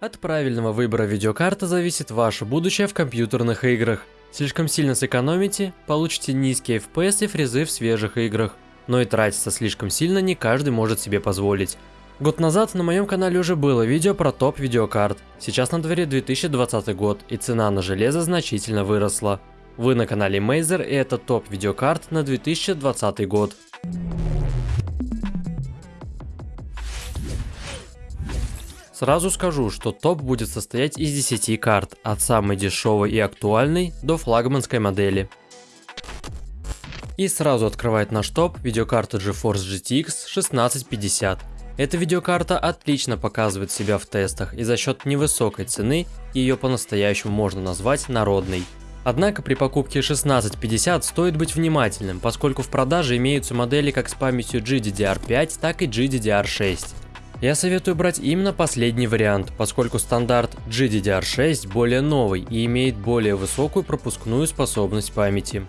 От правильного выбора видеокарты зависит ваше будущее в компьютерных играх. Слишком сильно сэкономите, получите низкие FPS и фрезы в свежих играх. Но и тратиться слишком сильно не каждый может себе позволить. Год назад на моем канале уже было видео про топ видеокарт. Сейчас на дворе 2020 год и цена на железо значительно выросла. Вы на канале Мейзер и это топ видеокарт на 2020 год. Сразу скажу, что топ будет состоять из 10 карт, от самой дешевой и актуальной до флагманской модели. И сразу открывает наш топ видеокарта GeForce GTX 1650. Эта видеокарта отлично показывает себя в тестах и за счет невысокой цены ее по-настоящему можно назвать народной. Однако при покупке 1650 стоит быть внимательным, поскольку в продаже имеются модели как с памятью GDDR5, так и GDDR6. Я советую брать именно последний вариант, поскольку стандарт GDDR6 более новый и имеет более высокую пропускную способность памяти.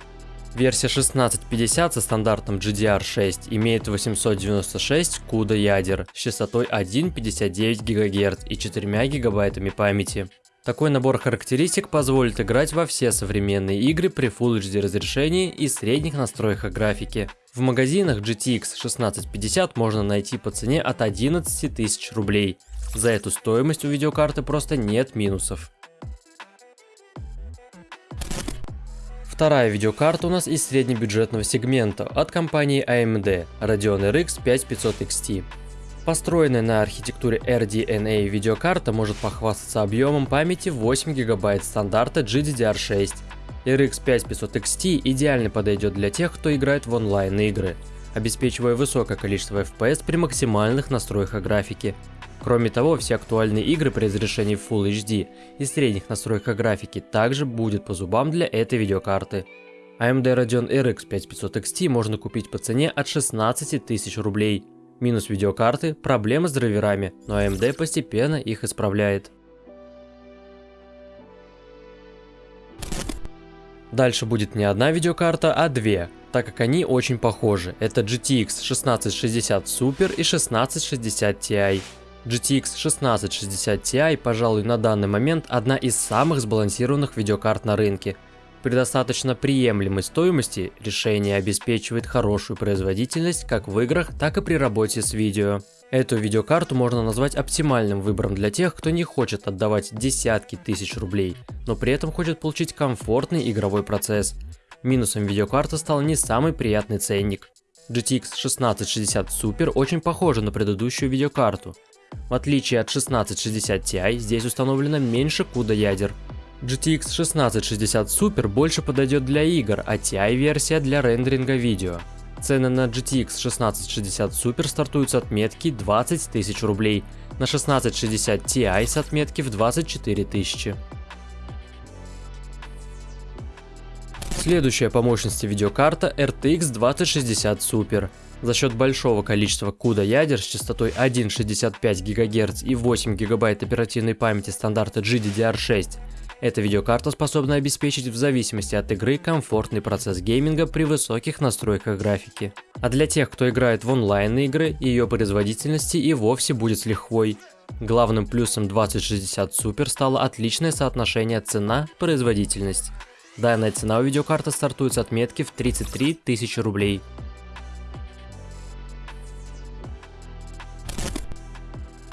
Версия 1650 со стандартом GDR6 имеет 896 CUDA ядер с частотой 1,59 ГГц и 4 ГБ памяти. Такой набор характеристик позволит играть во все современные игры при Full HD разрешении и средних настройках графики. В магазинах GTX 1650 можно найти по цене от 11 тысяч рублей. За эту стоимость у видеокарты просто нет минусов. Вторая видеокарта у нас из среднебюджетного сегмента от компании AMD Radeon RX 5500 XT. Построенная на архитектуре RDNA видеокарта может похвастаться объемом памяти 8 ГБ стандарта GDDR6. RX 5500 XT идеально подойдет для тех, кто играет в онлайн игры, обеспечивая высокое количество FPS при максимальных настройках графики. Кроме того, все актуальные игры при разрешении Full HD и средних настройках графики также будет по зубам для этой видеокарты. AMD Radeon RX 5500 XT можно купить по цене от 16 тысяч рублей – Минус видеокарты, проблемы с драйверами, но AMD постепенно их исправляет. Дальше будет не одна видеокарта, а две, так как они очень похожи. Это GTX 1660 Super и 1660 Ti. GTX 1660 Ti, пожалуй, на данный момент одна из самых сбалансированных видеокарт на рынке – при достаточно приемлемой стоимости решение обеспечивает хорошую производительность как в играх, так и при работе с видео. Эту видеокарту можно назвать оптимальным выбором для тех, кто не хочет отдавать десятки тысяч рублей, но при этом хочет получить комфортный игровой процесс. Минусом видеокарты стал не самый приятный ценник. GTX 1660 Super очень похожа на предыдущую видеокарту. В отличие от 1660 Ti, здесь установлено меньше CUDA ядер, GTX 1660 Super больше подойдет для игр, а TI-версия для рендеринга видео. Цены на GTX 1660 Super стартуют с отметки 20 тысяч рублей, на 1660 Ti с отметки в 24 тысячи. Следующая по мощности видеокарта RTX 2060 Super. За счет большого количества CUDA ядер с частотой 1,65 ГГц и 8 ГБ оперативной памяти стандарта GDDR6 эта видеокарта способна обеспечить в зависимости от игры комфортный процесс гейминга при высоких настройках графики. А для тех, кто играет в онлайн игры, ее производительности и вовсе будет с лихвой. Главным плюсом 2060 Super стало отличное соотношение цена-производительность. Данная цена у видеокарты стартует с отметки в 33 тысячи рублей.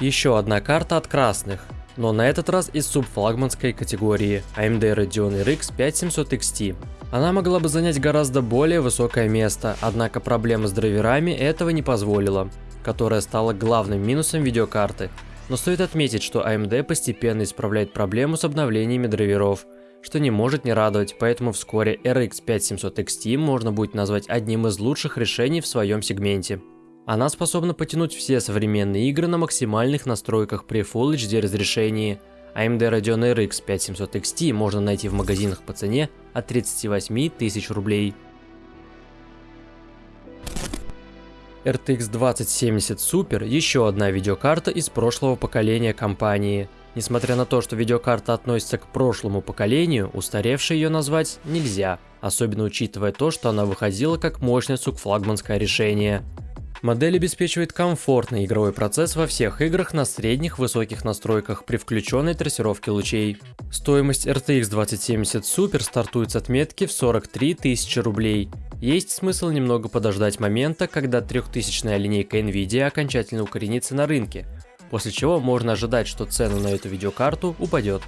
Еще одна карта от красных но на этот раз из субфлагманской категории AMD Radeon RX 5700 XT. Она могла бы занять гораздо более высокое место, однако проблема с драйверами этого не позволила, которая стала главным минусом видеокарты. Но стоит отметить, что AMD постепенно исправляет проблему с обновлениями драйверов, что не может не радовать, поэтому вскоре RX 5700 XT можно будет назвать одним из лучших решений в своем сегменте. Она способна потянуть все современные игры на максимальных настройках при Full HD разрешении. AMD Radeon RX 5700 XT можно найти в магазинах по цене от 38 тысяч рублей. RTX 2070 Super – еще одна видеокарта из прошлого поколения компании. Несмотря на то, что видеокарта относится к прошлому поколению, устаревшей ее назвать нельзя, особенно учитывая то, что она выходила как мощное сукфлагманское решение. Модель обеспечивает комфортный игровой процесс во всех играх на средних высоких настройках при включенной трассировке лучей. Стоимость RTX 2070 Super стартует с отметки в 43 тысячи рублей. Есть смысл немного подождать момента, когда 3000 линейка Nvidia окончательно укоренится на рынке, после чего можно ожидать, что цена на эту видеокарту упадет.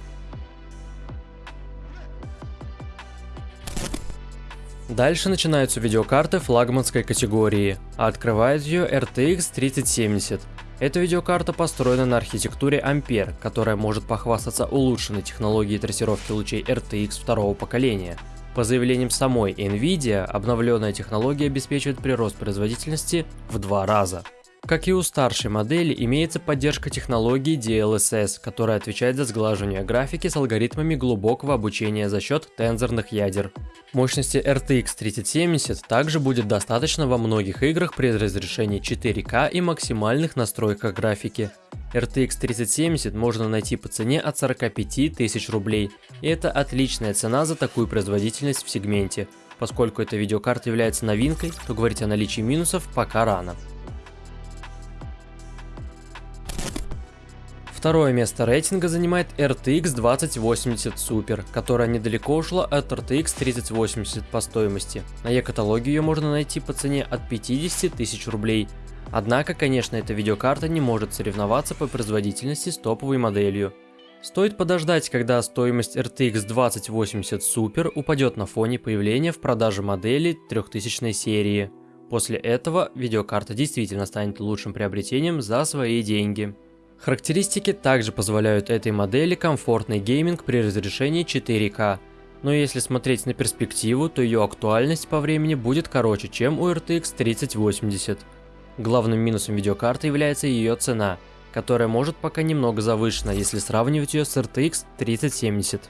Дальше начинаются видеокарты флагманской категории, а открывает ее RTX 3070. Эта видеокарта построена на архитектуре Ampere, которая может похвастаться улучшенной технологией трассировки лучей RTX второго поколения. По заявлениям самой Nvidia, обновленная технология обеспечивает прирост производительности в два раза. Как и у старшей модели, имеется поддержка технологии DLSS, которая отвечает за сглаживание графики с алгоритмами глубокого обучения за счет тензорных ядер. Мощности RTX 3070 также будет достаточно во многих играх при разрешении 4К и максимальных настройках графики. RTX 3070 можно найти по цене от 45 тысяч рублей, и это отличная цена за такую производительность в сегменте. Поскольку эта видеокарта является новинкой, то говорить о наличии минусов пока рано. Второе место рейтинга занимает RTX 2080 Super, которая недалеко ушла от RTX 3080 по стоимости. На e-каталоге ее можно найти по цене от 50 тысяч рублей. Однако, конечно, эта видеокарта не может соревноваться по производительности с топовой моделью. Стоит подождать, когда стоимость RTX 2080 Super упадет на фоне появления в продаже модели 3000 серии. После этого видеокарта действительно станет лучшим приобретением за свои деньги. Характеристики также позволяют этой модели комфортный гейминг при разрешении 4К, но если смотреть на перспективу, то ее актуальность по времени будет короче, чем у RTX 3080. Главным минусом видеокарты является ее цена, которая может пока немного завышена, если сравнивать ее с RTX 3070.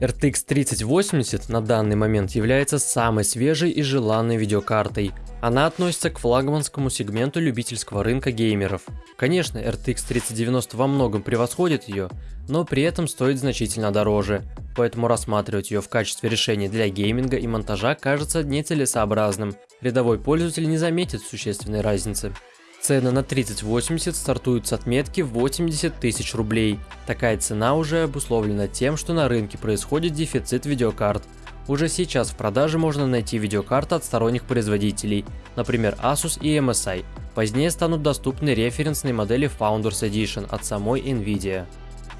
RTX 3080 на данный момент является самой свежей и желанной видеокартой, она относится к флагманскому сегменту любительского рынка геймеров. Конечно, RTX 3090 во многом превосходит ее, но при этом стоит значительно дороже, поэтому рассматривать ее в качестве решения для гейминга и монтажа кажется нецелесообразным. Рядовой пользователь не заметит существенной разницы. Цены на 3080 стартуют с отметки 80 тысяч рублей. Такая цена уже обусловлена тем, что на рынке происходит дефицит видеокарт, уже сейчас в продаже можно найти видеокарты от сторонних производителей, например Asus и MSI. Позднее станут доступны референсные модели Founders Edition от самой Nvidia.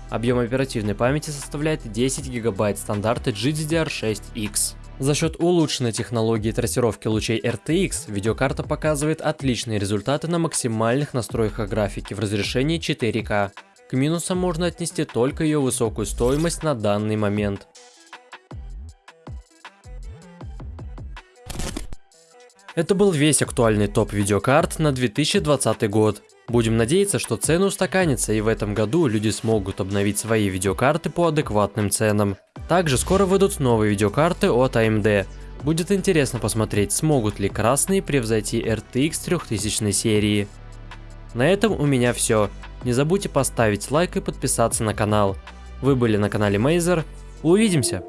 Объем оперативной памяти составляет 10 ГБ стандарта GDDR6X. За счет улучшенной технологии трассировки лучей RTX, видеокарта показывает отличные результаты на максимальных настройках графики в разрешении 4К. К минусам можно отнести только ее высокую стоимость на данный момент. Это был весь актуальный топ видеокарт на 2020 год. Будем надеяться, что цены устаканятся и в этом году люди смогут обновить свои видеокарты по адекватным ценам. Также скоро выйдут новые видеокарты от AMD. Будет интересно посмотреть, смогут ли красные превзойти RTX 3000 серии. На этом у меня все. Не забудьте поставить лайк и подписаться на канал. Вы были на канале Мейзер. Увидимся!